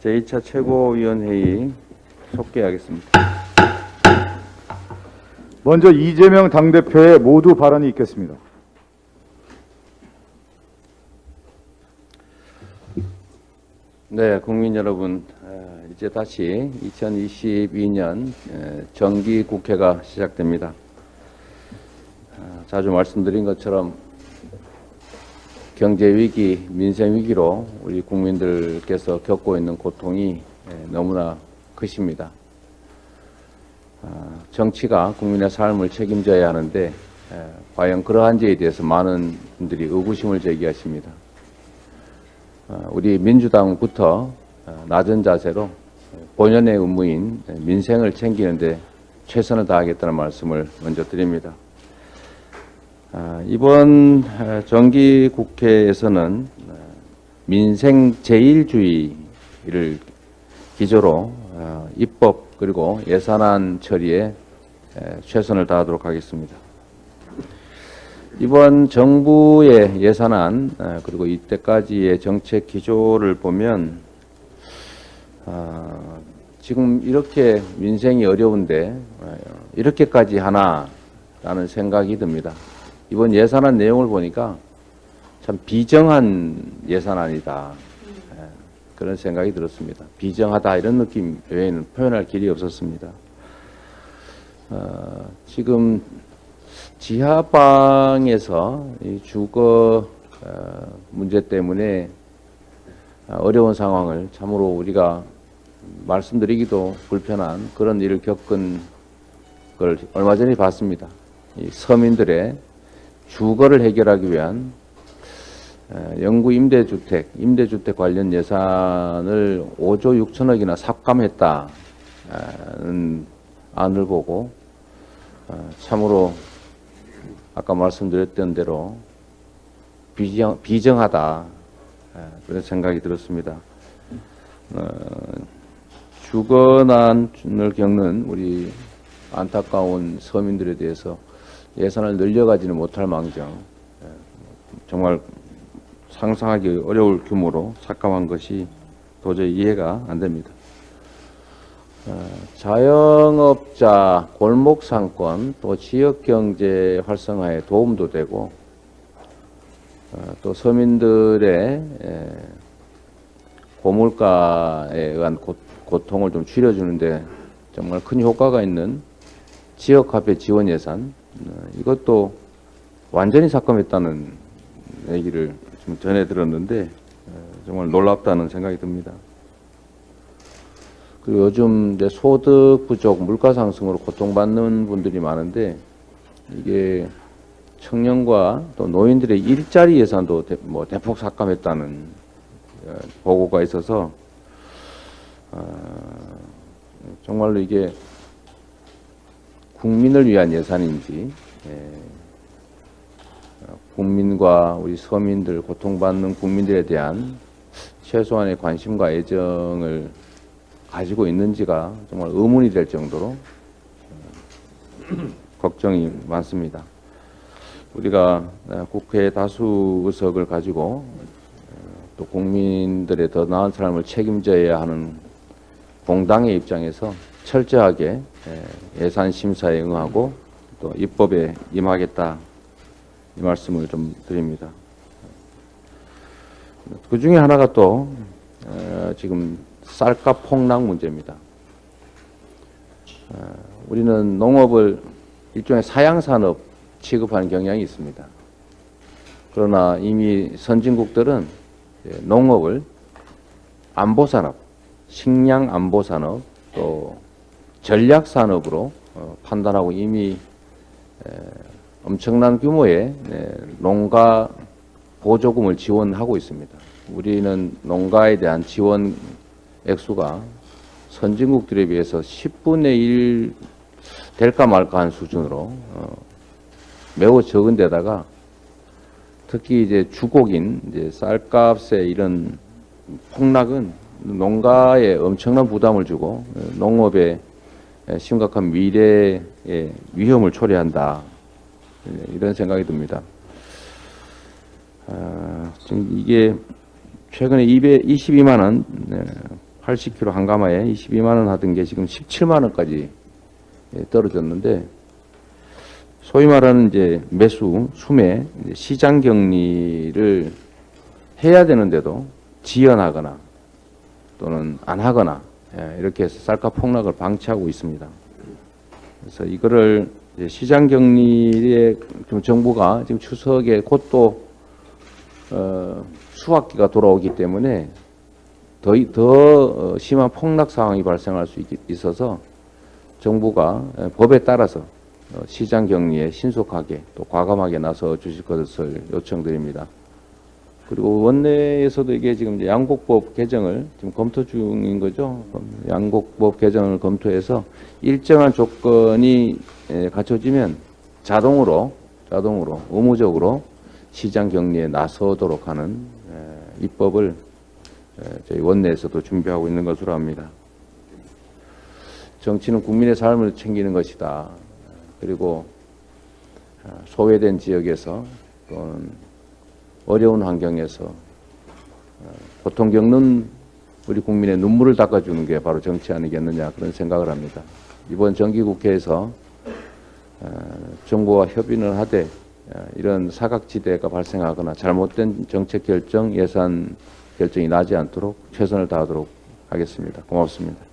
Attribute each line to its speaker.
Speaker 1: 제2차 최고위원회의 속개하겠습니다.
Speaker 2: 먼저 이재명 당대표의 모두 발언이 있겠습니다.
Speaker 1: 네, 국민 여러분, 어, 이제 다시 2022년 정기 국회가 시작됩니다. 어, 자주 말씀드린 것처럼 경제 위기, 민생 위기로 우리 국민들께서 겪고 있는 고통이 예, 너무나 크십니다. 어, 정치가 국민의 삶을 책임져야 하는데 예, 과연 그러한지에 대해서 많은 분들이 의구심을 제기하십니다. 어, 우리 민주당부터 어, 낮은 자세로 본연의 의무인 민생을 챙기는데 최선을 다하겠다는 말씀을 먼저 드립니다. 아, 이번 정기 국회에서는 민생 제일주의를 기조로 입법 그리고 예산안 처리에 최선을 다하도록 하겠습니다. 이번 정부의 예산안 그리고 이때까지의 정책 기조를 보면 아, 지금 이렇게 민생이 어려운데 이렇게까지 하나라는 생각이 듭니다. 이번 예산안 내용을 보니까 참 비정한 예산안이다. 예, 그런 생각이 들었습니다. 비정하다 이런 느낌 외에는 표현할 길이 없었습니다. 어, 지금 지하방에서 주거 어, 문제 때문에 어려운 상황을 참으로 우리가 말씀드리기도 불편한 그런 일을 겪은 걸 얼마 전에 봤습니다. 서민들의 주거를 해결하기 위한 영구 임대주택, 임대주택 관련 예산을 5조 6천억이나 삭감했다는 안을 보고 어, 참으로 아까 말씀드렸던 대로 비정, 비정하다 그런 생각이 들었습니다. 어, 주거난을 겪는 우리 안타까운 서민들에 대해서 예산을 늘려가지는 못할 망정 예, 정말 상상하기 어려울 규모로 삭감한 것이 도저히 이해가 안 됩니다. 어, 자영업자, 골목상권, 또 지역경제 활성화에 도움도 되고 어, 또 서민들의 고물가에 의한 고통을 좀 줄여주는데 정말 큰 효과가 있는 지역화폐 지원 예산 어, 이것도 완전히 삭감했다는 얘기를 좀 전해 들었는데 어, 정말 놀랍다는 생각이 듭니다. 그리고 요즘 이제 소득 부족, 물가 상승으로 고통받는 분들이 많은데 이게 청년과 또 노인들의 일자리 예산도 대, 뭐 대폭 삭감했다는 어, 보고가 있어서 어, 정말로 이게 국민을 위한 예산인지 예, 국민과 우리 서민들 고통받는 국민들에 대한 최소한의 관심과 애정을 가지고 있는지가 정말 의문이 될 정도로 어, 걱정이 많습니다. 우리가 국회 다수 의석을 가지고 어, 또 국민들의 더 나은 삶을 책임져야 하는 공당의 입장에서 철저하게 예, 예산 심사에 응하고 또 입법에 임하겠다 이 말씀을 좀 드립니다. 그 중에 하나가 또 어, 지금 쌀값 폭락 문제입니다. 어, 우리는 농업을 일종의 사양산업 취급하는 경향이 있습니다. 그러나 이미 선진국들은 농업을 안보산업, 식량 안보산업, 또 전략 산업으로 어, 판단하고 이미 엄청난 규모의 농가 보조금을 지원하고 있습니다. 우리는 농가에 대한 지원 액수가 선진국들에 비해서 10분의 1 될까 말까 한 수준으로 어, 매우 적은 데다가 특히 이제 주곡인 이제 쌀값의 이런 폭락은 농가에 엄청난 부담을 주고 어, 농업에 심각한 미래의 위험을 초래한다. 이런 생각이 듭니다. 아, 지금 이게 최근에 222만 원, 80kg 한 가마에 22만 원 하던 게 지금 17만 원까지 예, 떨어졌는데 소위 말하는 이제 매수, 수매, 시장 격리를 해야 되는데도 지연하거나 또는 안 하거나 예, 이렇게 해서 쌀값 폭락을 방치하고 있습니다. 그래서 이거를 시장 격리에 좀 정부가 지금 추석에 곧또 어, 수학기가 돌아오기 때문에 더, 더 어, 심한 폭락 상황이 발생할 수 있, 있어서 정부가 에, 법에 따라서 어, 시장 격리에 신속하게 또 과감하게 나서 주실 것을 요청드립니다. 그리고 원내에서도 이게 지금 양곡법 개정을 지금 검토 중인 거죠. 양곡법 개정을 검토해서 일정한 조건이 에, 갖춰지면 자동으로 자동으로 의무적으로 시장 격리에 나서도록 하는 에, 입법을 에, 저희 원내에서도 준비하고 있는 것으로 합니다. 정치는 국민의 삶을 챙기는 것이다. 그리고 어, 소외된 지역에서 또는 어려운 환경에서 어, 고통 겪는 우리 국민의 눈물을 닦아주는 게 바로 정치 아니겠느냐 그런 생각을 합니다. 이번 정기국회에서 어, 정부와 협의를 하되 어, 이런 사각지대가 발생하거나 잘못된 정책 결정, 예산 결정이 나지 않도록 최선을 다하도록 하겠습니다. 고맙습니다.